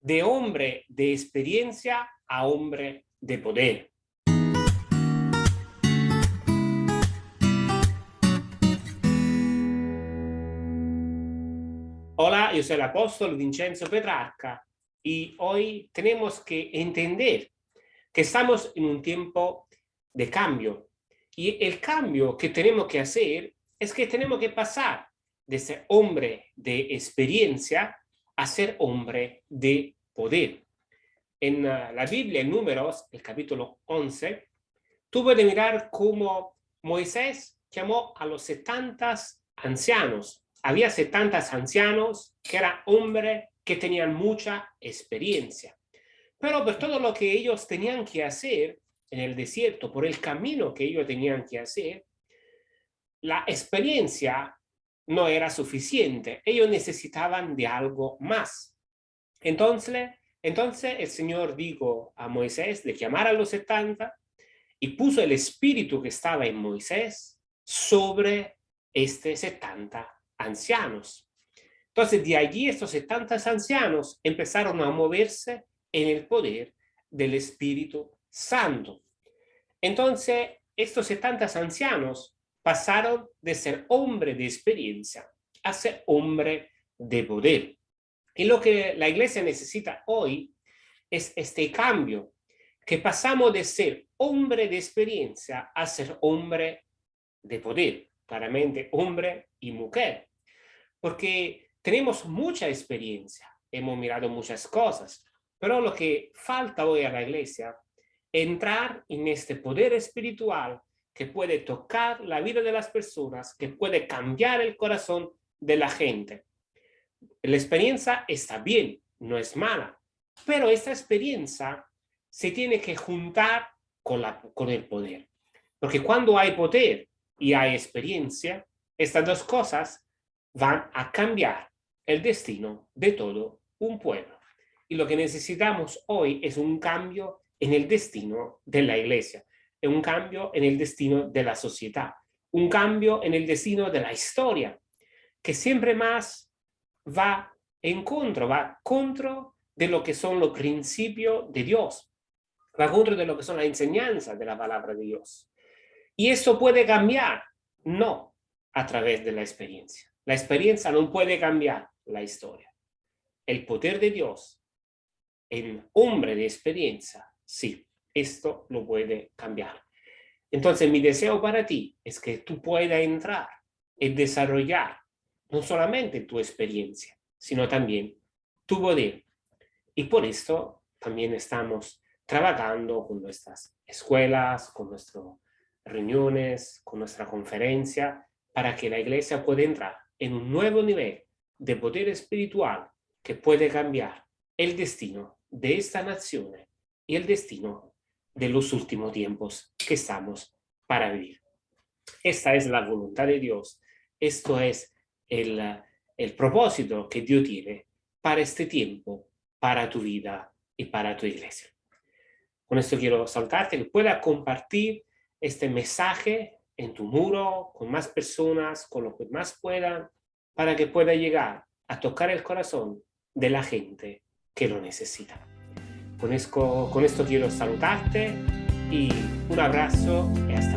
de hombre de experiencia a hombre de poder. Hola, yo soy el apóstol Vincenzo Petrarca y hoy tenemos que entender que estamos en un tiempo de cambio y el cambio que tenemos que hacer es que tenemos que pasar de ser hombre de experiencia a ser hombre de poder. En uh, la Biblia, en Números, el capítulo 11, tuve de mirar cómo Moisés llamó a los 70 ancianos. Había 70 ancianos que eran hombres que tenían mucha experiencia. Pero por todo lo que ellos tenían que hacer en el desierto, por el camino que ellos tenían que hacer, la experiencia no era suficiente. Ellos necesitaban de algo más. Entonces, entonces el Señor dijo a Moisés de llamar a los 70 y puso el espíritu que estaba en Moisés sobre este 70 ancianos. Entonces de allí estos 70 ancianos empezaron a moverse en el poder del Espíritu Santo. Entonces estos 70 ancianos pasaron de ser hombre de experiencia a ser hombre de poder. Y lo que la iglesia necesita hoy es este cambio, que pasamos de ser hombre de experiencia a ser hombre de poder, claramente hombre y mujer, porque tenemos mucha experiencia, hemos mirado muchas cosas, pero lo que falta hoy a la iglesia es entrar en este poder espiritual que puede tocar la vida de las personas, que puede cambiar el corazón de la gente. La experiencia está bien, no es mala, pero esta experiencia se tiene que juntar con, con el poder. Porque cuando hay poder y hay experiencia, estas dos cosas van a cambiar el destino de todo un pueblo. Y lo que necesitamos hoy es un cambio en el destino de la iglesia un cambio en el destino de la sociedad, un cambio en el destino de la historia, que siempre más va en contra, va contra de lo que son los principios de Dios, va contra de lo que son las enseñanzas de la palabra de Dios. Y eso puede cambiar, no a través de la experiencia. La experiencia no puede cambiar la historia. El poder de Dios en hombre de experiencia, sí esto lo puede cambiar. Entonces mi deseo para ti es que tú puedas entrar y desarrollar no solamente tu experiencia, sino también tu poder. Y por esto también estamos trabajando con nuestras escuelas, con nuestras reuniones, con nuestra conferencia, para que la iglesia pueda entrar en un nuevo nivel de poder espiritual que puede cambiar el destino de esta nación y el destino de los últimos tiempos que estamos para vivir. Esta es la voluntad de Dios. Esto es el, el propósito que Dios tiene para este tiempo, para tu vida y para tu iglesia. Con esto quiero saltarte que pueda compartir este mensaje en tu muro, con más personas, con lo que más puedan, para que pueda llegar a tocar el corazón de la gente que lo necesita. Con esto, quiero saludarte y un abrazo y hasta